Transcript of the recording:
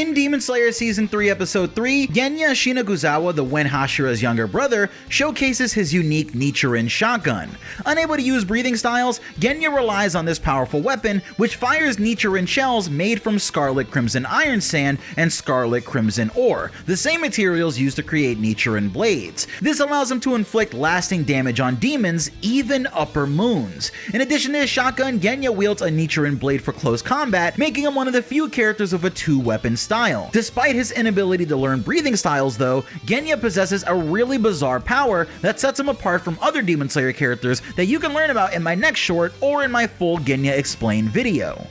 In Demon Slayer Season 3 Episode 3, Genya Shinazugawa, the Wind Hashira's younger brother, showcases his unique Nichirin shotgun. Unable to use breathing styles, Genya relies on this powerful weapon, which fires Nichirin shells made from Scarlet Crimson Iron Sand and Scarlet Crimson Ore, the same materials used to create Nichirin blades. This allows him to inflict lasting damage on demons, even upper moons. In addition to his shotgun, Genya wields a Nichirin blade for close combat, making him one of the few characters of a two-weapon style. Despite his inability to learn breathing styles though, Genya possesses a really bizarre power that sets him apart from other Demon Slayer characters that you can learn about in my next short or in my full Genya Explained video.